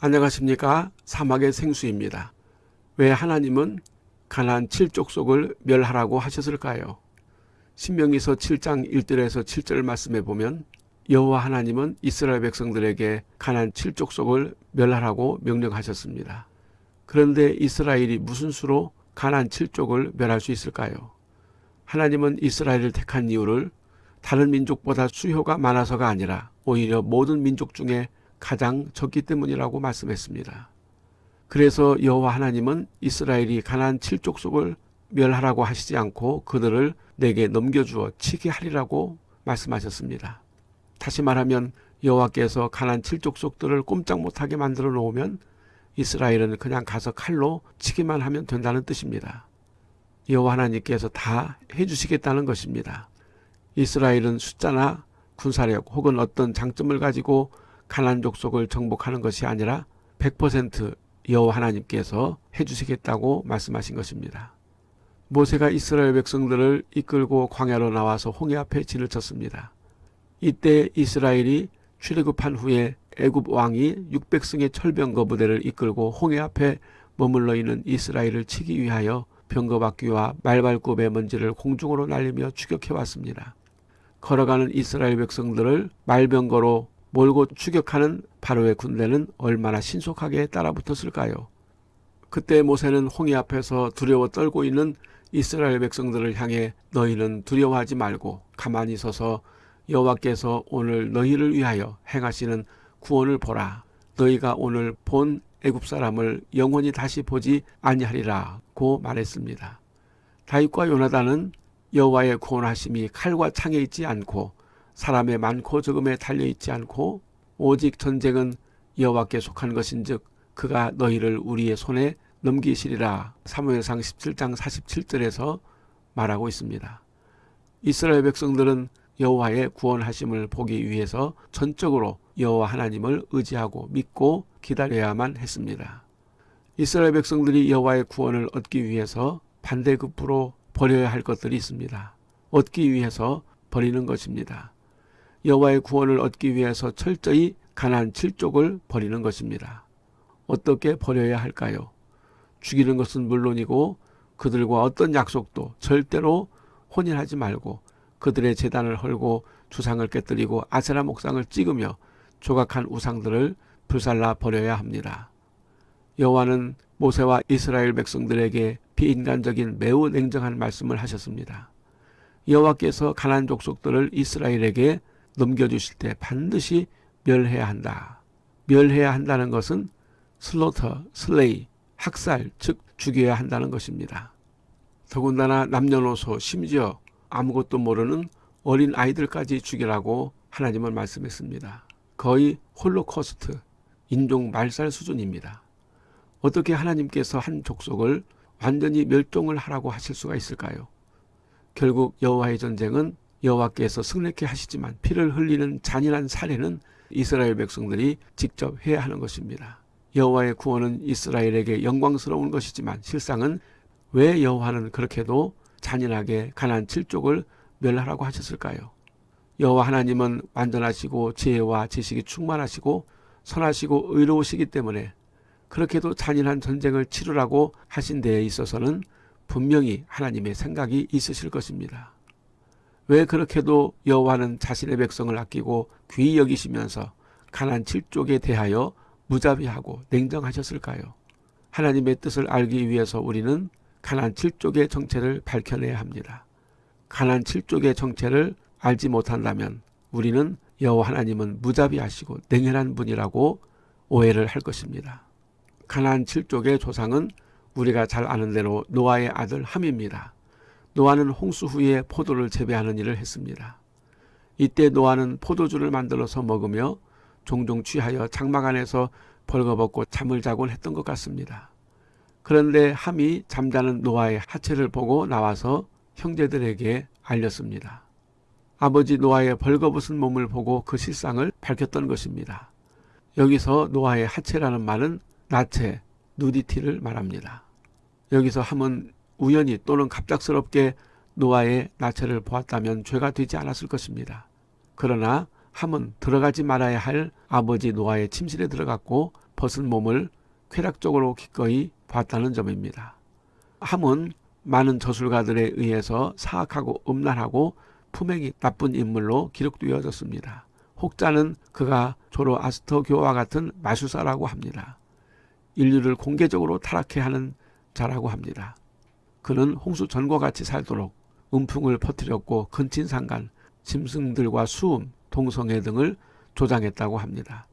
안녕하십니까 사막의 생수입니다. 왜 하나님은 가나안 칠족속을 멸하라고 하셨을까요? 신명기서 7장 1절에서 7절 말씀에 보면 여호와 하나님은 이스라엘 백성들에게 가나안 칠족속을 멸하라고 명령하셨습니다. 그런데 이스라엘이 무슨 수로 가나안 칠족을 멸할 수 있을까요? 하나님은 이스라엘을 택한 이유를 다른 민족보다 수효가 많아서가 아니라 오히려 모든 민족 중에 가장 적기 때문이라고 말씀했습니다. 그래서 여호와 하나님은 이스라엘이 가나안 칠족속을 멸하라고 하시지 않고 그들을 내게 넘겨주어 치게 하리라고 말씀하셨습니다. 다시 말하면 여호와께서 가나안 칠족속들을 꼼짝 못하게 만들어 놓으면 이스라엘은 그냥 가서 칼로 치기만 하면 된다는 뜻입니다. 여호와 하나님께서 다 해주시겠다는 것입니다. 이스라엘은 숫자나 군사력 혹은 어떤 장점을 가지고 가난 족속을 정복하는 것이 아니라 100% 여호와 하나님께서 해주시겠다고 말씀하신 것입니다. 모세가 이스라엘 백성들을 이끌고 광야로 나와서 홍해 앞에 진을 쳤습니다. 이때 이스라엘이 출애굽한 후에 애굽 왕이 600승의 철병거 부대를 이끌고 홍해 앞에 머물러 있는 이스라엘을 치기 위하여 병거바퀴와 말발굽의 먼지를 공중으로 날리며 추격해 왔습니다. 걸어가는 이스라엘 백성들을 말병거로 몰고 추격하는 바로의 군대는 얼마나 신속하게 따라붙었을까요? 그때 모세는 홍해 앞에서 두려워 떨고 있는 이스라엘 백성들을 향해 너희는 두려워하지 말고 가만히 서서 여호와께서 오늘 너희를 위하여 행하시는 구원을 보라. 너희가 오늘 본 애굽 사람을 영원히 다시 보지 아니하리라고 말했습니다. 다윗과 요나단은 여호와의 구원하심이 칼과 창에 있지 않고 사람의 많고 적음에 달려 있지 않고 오직 전쟁은 여호와께 속한 것인즉 그가 너희를 우리의 손에 넘기시리라 사무엘상 17장 47절에서 말하고 있습니다. 이스라엘 백성들은 여호와의 구원하심을 보기 위해서 전적으로 여호와 하나님을 의지하고 믿고 기다려야만 했습니다. 이스라엘 백성들이 여호와의 구원을 얻기 위해서 반대급부로 버려야 할 것들이 있습니다. 얻기 위해서 버리는 것입니다. 여호와의 구원을 얻기 위해서 철저히 가난 칠족을 버리는 것입니다. 어떻게 버려야 할까요? 죽이는 것은 물론이고 그들과 어떤 약속도 절대로 혼인하지 말고 그들의 재단을 헐고 주상을 깨뜨리고 아세라 목상을 찍으며 조각한 우상들을 불살라 버려야 합니다. 여호와는 모세와 이스라엘 백성들에게 비인간적인 매우 냉정한 말씀을 하셨습니다. 여호와께서 가난 족속들을 이스라엘에게 넘겨주실 때 반드시 멸해야 한다. 멸해야 한다는 것은 슬로터, 슬레이, 학살, 즉 죽여야 한다는 것입니다. 더군다나 남녀노소 심지어 아무것도 모르는 어린 아이들까지 죽이라고 하나님은 말씀했습니다. 거의 홀로코스트, 인종 말살 수준입니다. 어떻게 하나님께서 한 족속을 완전히 멸종을 하라고 하실 수가 있을까요? 결국 여호와의 전쟁은 여호와께서 승리케 하시지만 피를 흘리는 잔인한 살해는 이스라엘 백성들이 직접 해야 하는 것입니다. 여호와의 구원은 이스라엘에게 영광스러운 것이지만 실상은 왜 여호와는 그렇게도 잔인하게 가난 칠족을 멸하라고 하셨을까요? 여호와 하나님은 완전하시고 지혜와 지식이 충만하시고 선하시고 의로우시기 때문에 그렇게도 잔인한 전쟁을 치르라고 하신 데에 있어서는 분명히 하나님의 생각이 있으실 것입니다. 왜 그렇게도 여호와는 자신의 백성을 아끼고 귀히 여기시면서 가난 칠족에 대하여 무자비하고 냉정하셨을까요? 하나님의 뜻을 알기 위해서 우리는 가난 칠족의 정체를 밝혀내야 합니다. 가난 칠족의 정체를 알지 못한다면 우리는 여호와 하나님은 무자비하시고 냉혈한 분이라고 오해를 할 것입니다. 가난 칠족의 조상은 우리가 잘 아는 대로 노아의 아들 함입니다. 노아는 홍수 후에 포도를 재배하는 일을 했습니다. 이때 노아는 포도주를 만들어서 먹으며 종종 취하여 장막 안에서 벌거벗고 잠을 자곤 했던 것 같습니다. 그런데 함이 잠자는 노아의 하체를 보고 나와서 형제들에게 알렸습니다. 아버지 노아의 벌거벗은 몸을 보고 그 실상을 밝혔던 것입니다. 여기서 노아의 하체라는 말은 나체, 누디티를 말합니다. 여기서 함은 우연히 또는 갑작스럽게 노아의 나체를 보았다면 죄가 되지 않았을 것입니다. 그러나 함은 들어가지 말아야 할 아버지 노아의 침실에 들어갔고 벗은 몸을 쾌락적으로 기꺼이 봤다는 점입니다. 함은 많은 저술가들에 의해서 사악하고 음란하고 품행이 나쁜 인물로 기록되어졌습니다. 혹자는 그가 조로아스터교와 같은 마술사라고 합니다. 인류를 공개적으로 타락해 하는 자라고 합니다. 그는 홍수 전과 같이 살도록 음풍을 퍼뜨렸고 근친상간, 짐승들과 수음, 동성애 등을 조장했다고 합니다.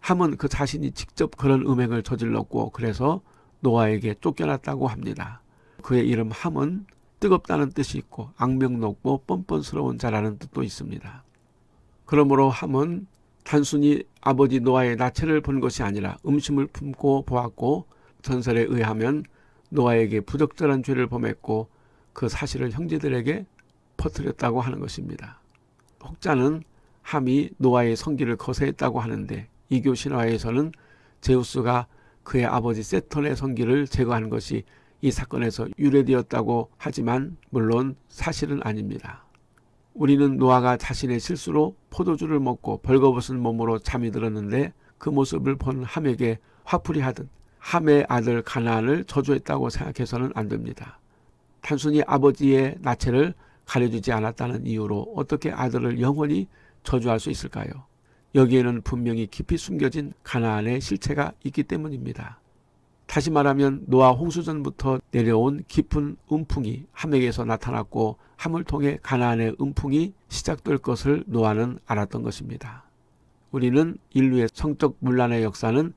함은 그 자신이 직접 그런 음행을 저질렀고 그래서 노아에게 쫓겨났다고 합니다. 그의 이름 함은 뜨겁다는 뜻이 있고 악명 높고 뻔뻔스러운 자라는 뜻도 있습니다. 그러므로 함은 단순히 아버지 노아의 나체를 본 것이 아니라 음심을 품고 보았고 전설에 의하면 노아에게 부적절한 죄를 범했고 그 사실을 형제들에게 퍼뜨렸다고 하는 것입니다. 혹자는 함이 노아의 성기를 거세했다고 하는데 이교 신화에서는 제우스가 그의 아버지 세턴의 성기를 제거한 것이 이 사건에서 유래되었다고 하지만 물론 사실은 아닙니다. 우리는 노아가 자신의 실수로 포도주를 먹고 벌거벗은 몸으로 잠이 들었는데 그 모습을 본 함에게 화풀이 하듯 함의 아들 가나안을 저주했다고 생각해서는 안 됩니다. 단순히 아버지의 나체를 가려주지 않았다는 이유로 어떻게 아들을 영원히 저주할 수 있을까요? 여기에는 분명히 깊이 숨겨진 가나안의 실체가 있기 때문입니다. 다시 말하면 노아 홍수전부터 내려온 깊은 음풍이 함에게서 나타났고 함을 통해 가나안의 음풍이 시작될 것을 노아는 알았던 것입니다. 우리는 인류의 성적 문란의 역사는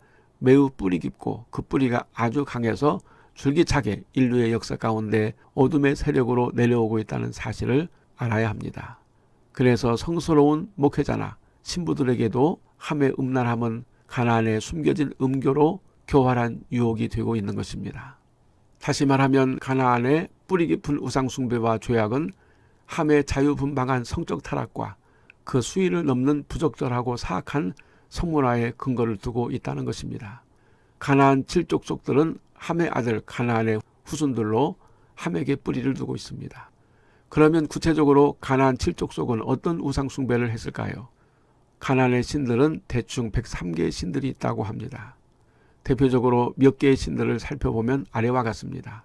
매우 뿌리 깊고 그 뿌리가 아주 강해서 줄기차게 인류의 역사 가운데 어둠의 세력으로 내려오고 있다는 사실을 알아야 합니다. 그래서 성스러운 목회자나 신부들에게도 함의 음란함은 가나안에 숨겨진 음교로 교활한 유혹이 되고 있는 것입니다. 다시 말하면 가나안의 뿌리 깊은 우상 숭배와 죄악은 함의 자유분방한 성적 타락과 그 수위를 넘는 부적절하고 사악한 성문화의 근거를 두고 있다는 것입니다. 가나안 칠족속들은 함의 아들 가나안의 후손들로 함에게 뿌리를 두고 있습니다. 그러면 구체적으로 가나안 칠족속은 어떤 우상 숭배를 했을까요? 가나안의 신들은 대충 103개의 신들이 있다고 합니다. 대표적으로 몇 개의 신들을 살펴보면 아래와 같습니다.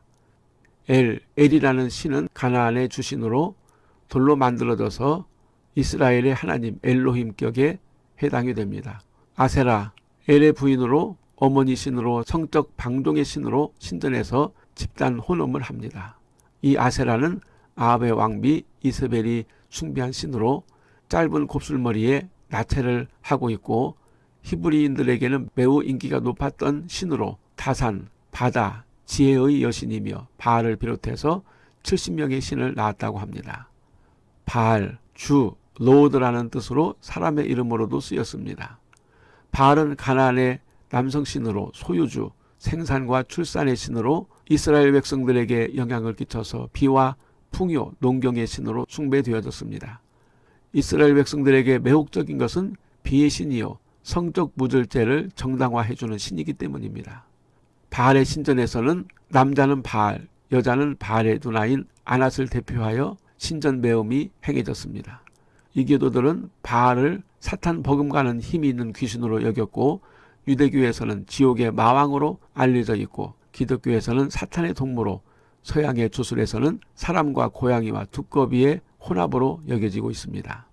엘, 엘이라는 신은 가나안의 주신으로 돌로 만들어져서 이스라엘의 하나님 엘로힘격에 해당이 됩니다. 아세라, 엘의 부인으로 어머니 신으로 성적 방종의 신으로 신전에서 집단 혼음을 합니다. 이 아세라는 아합의 왕비 이스벨이 숭배한 신으로 짧은 곱슬머리에 나체를 하고 있고 히브리인들에게는 매우 인기가 높았던 신으로 다산, 바다, 지혜의 여신이며 바알을 비롯해서 70명의 신을 낳았다고 합니다. 바알, 주, 로드라는 뜻으로 사람의 이름으로도 쓰였습니다. 바알은 가나안의 남성 신으로 소유주, 생산과 출산의 신으로 이스라엘 백성들에게 영향을 끼쳐서 비와 풍요, 농경의 신으로 숭배되어졌습니다. 이스라엘 백성들에게 매혹적인 것은 비의 신이요 성적 무절제를 정당화해주는 신이기 때문입니다. 바알의 신전에서는 남자는 바알, 여자는 바알의 누나인 아낫을 대표하여 신전 매음이 행해졌습니다. 이교도들은 바알을 사탄 버금가는 힘이 있는 귀신으로 여겼고 유대교에서는 지옥의 마왕으로 알려져 있고 기독교에서는 사탄의 동무로 서양의 주술에서는 사람과 고양이와 두꺼비의 혼합으로 여겨지고 있습니다.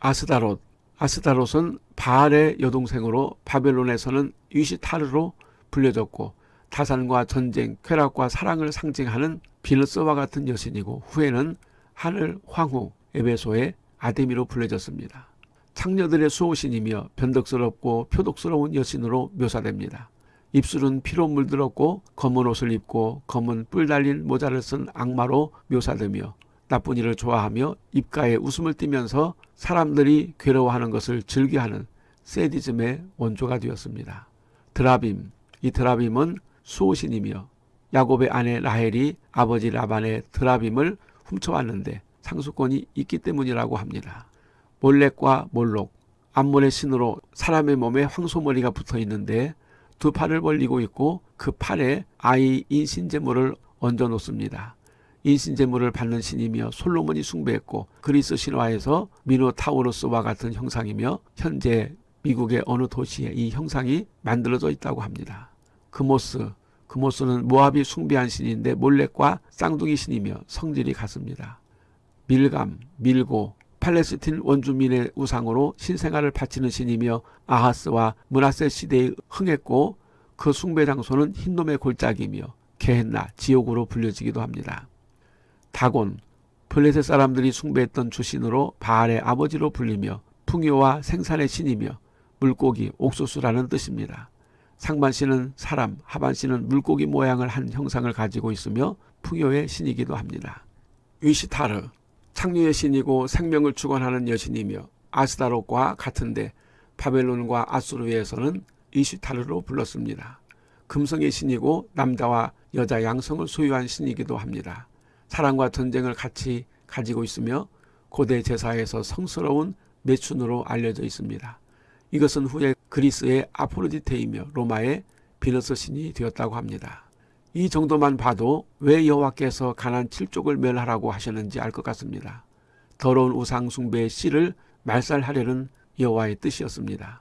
아스다롯 아스다롯은 바알의 여동생으로 바벨론에서는 유시타르로 불려졌고 타산과 전쟁, 쾌락과 사랑을 상징하는 비너스와 같은 여신이고 후에는 하늘 황후 에베소의 아데미로 불려졌습니다. 창녀들의 수호신이며 변덕스럽고 표독스러운 여신으로 묘사됩니다. 입술은 피로 물들었고 검은 옷을 입고 검은 뿔 달린 모자를 쓴 악마로 묘사되며 나쁜 일을 좋아하며 입가에 웃음을 띠면서 사람들이 괴로워하는 것을 즐겨하는 세디즘의 원조가 되었습니다. 드라빔, 이 드라빔은 수호신이며 야곱의 아내 라헬이 아버지 라반의 드라빔을 훔쳐왔는데 상수권이 있기 때문이라고 합니다. 몰렉과 몰록, 암몬의 신으로 사람의 몸에 황소머리가 붙어 있는데 두 팔을 벌리고 있고 그 팔에 아이 인신제물을 얹어 놓습니다. 인신제물을 받는 신이며 솔로몬이 숭배했고 그리스 신화에서 미노타우로스와 같은 형상이며 현재 미국의 어느 도시에 이 형상이 만들어져 있다고 합니다. 그모스, 그모스는 모압이 숭배한 신인데 몰렉과 쌍둥이 신이며 성질이 같습니다. 밀감, 밀고, 팔레스틴 원주민의 우상으로 신생아를 바치는 신이며 아하스와 문하세 시대에 흥했고 그 숭배 장소는 흰놈의 골짜기며 게헨나 지옥으로 불려지기도 합니다. 다곤, 블레셋 사람들이 숭배했던 주신으로 바알의 아버지로 불리며 풍요와 생산의 신이며 물고기, 옥수수라는 뜻입니다. 상반신은 사람, 하반신은 물고기 모양을 한 형상을 가지고 있으며 풍요의 신이기도 합니다. 위시타르, 창류의 신이고 생명을 주관하는 여신이며 아스다롯과 같은데 바벨론과 아수르에서는 이시타르로 불렀습니다. 금성의 신이고 남자와 여자 양성을 소유한 신이기도 합니다. 사랑과 전쟁을 같이 가지고 있으며 고대 제사에서 성스러운 매춘으로 알려져 있습니다. 이것은 후에 그리스의 아포로디테이며 로마의 비너스 신이 되었다고 합니다. 이 정도만 봐도 왜 여호와께서 가난 칠족을 멸하라고 하셨는지 알 것 같습니다. 더러운 우상 숭배의 씨를 말살하려는 여호와의 뜻이었습니다.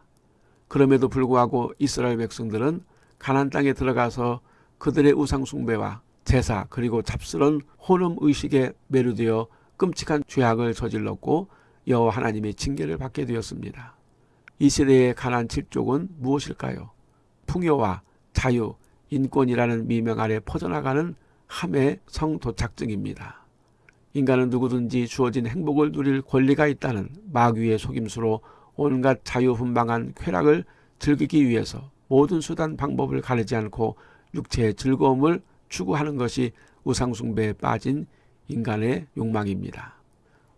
그럼에도 불구하고 이스라엘 백성들은 가난 땅에 들어가서 그들의 우상 숭배와 제사 그리고 잡스런 혼음 의식에 매료되어 끔찍한 죄악을 저질렀고 여호와 하나님의 징계를 받게 되었습니다. 이 시대의 가난 칠족은 무엇일까요? 풍요와 자유, 인권이라는 미명 아래 퍼져나가는 함의 성도착증입니다. 인간은 누구든지 주어진 행복을 누릴 권리가 있다는 마귀의 속임수로 온갖 자유분방한 쾌락을 즐기기 위해서 모든 수단 방법을 가리지 않고 육체의 즐거움을 추구하는 것이 우상숭배에 빠진 인간의 욕망입니다.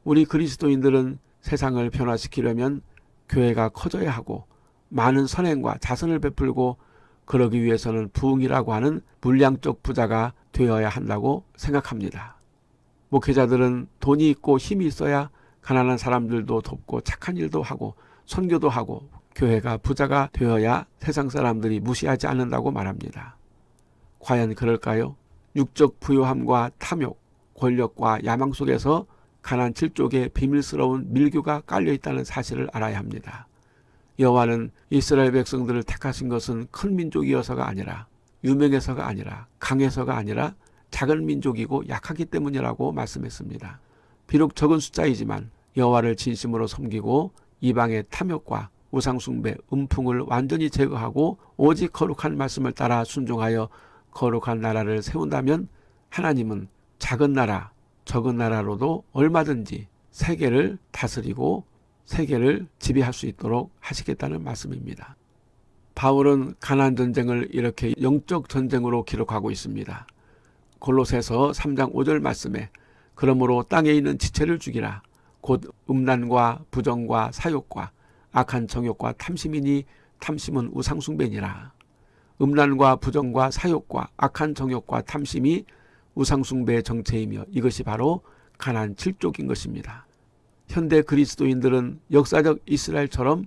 우리 그리스도인들은 세상을 변화시키려면 교회가 커져야 하고 많은 선행과 자선을 베풀고 그러기 위해서는 부흥이라고 하는 물량적 부자가 되어야 한다고 생각합니다. 목회자들은 돈이 있고 힘이 있어야 가난한 사람들도 돕고 착한 일도 하고 선교도 하고 교회가 부자가 되어야 세상 사람들이 무시하지 않는다고 말합니다. 과연 그럴까요? 육적 부요함과 탐욕, 권력과 야망 속에서 가난 칠족의 비밀스러운 밀교가 깔려 있다는 사실을 알아야 합니다. 여호와는 이스라엘 백성들을 택하신 것은 큰 민족이어서가 아니라 유명해서가 아니라 강해서가 아니라 작은 민족이고 약하기 때문이라고 말씀했습니다. 비록 적은 숫자이지만 여호와를 진심으로 섬기고 이방의 탐욕과 우상숭배, 음풍을 완전히 제거하고 오직 거룩한 말씀을 따라 순종하여 거룩한 나라를 세운다면 하나님은 작은 나라, 적은 나라로도 얼마든지 세계를 다스리고 세계를 지배할 수 있도록 하시겠다는 말씀입니다. 바울은 가난 전쟁을 이렇게 영적 전쟁으로 기록하고 있습니다. 골로새서 3장 5절 말씀에 그러므로 땅에 있는 지체를 죽이라 곧 음란과 부정과 사욕과 악한 정욕과 탐심이니 탐심은 우상숭배니라. 음란과 부정과 사욕과 악한 정욕과 탐심이 우상숭배의 정체이며 이것이 바로 가난 칠족인 것입니다. 현대 그리스도인들은 역사적 이스라엘처럼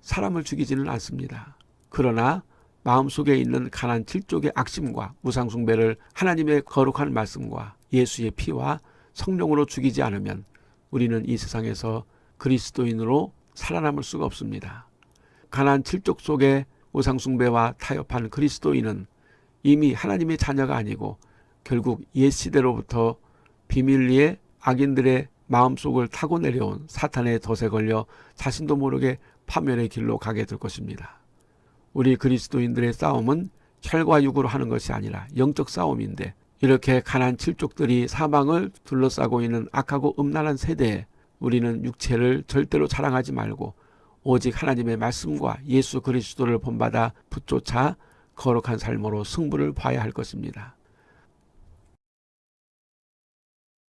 사람을 죽이지는 않습니다. 그러나 마음속에 있는 가난 칠족의 악심과 우상숭배를 하나님의 거룩한 말씀과 예수의 피와 성령으로 죽이지 않으면 우리는 이 세상에서 그리스도인으로 살아남을 수가 없습니다. 가난 칠족 속에 우상숭배와 타협한 그리스도인은 이미 하나님의 자녀가 아니고 결국 옛 시대로부터 비밀리에 악인들의 마음속을 타고 내려온 사탄의 덫에 걸려 자신도 모르게 파멸의 길로 가게 될 것입니다. 우리 그리스도인들의 싸움은 혈과 육으로 하는 것이 아니라 영적 싸움인데 이렇게 가난 칠족들이 사망을 둘러싸고 있는 악하고 음란한 세대에 우리는 육체를 절대로 자랑하지 말고 오직 하나님의 말씀과 예수 그리스도를 본받아 붙조차 거룩한 삶으로 승부를 봐야 할 것입니다.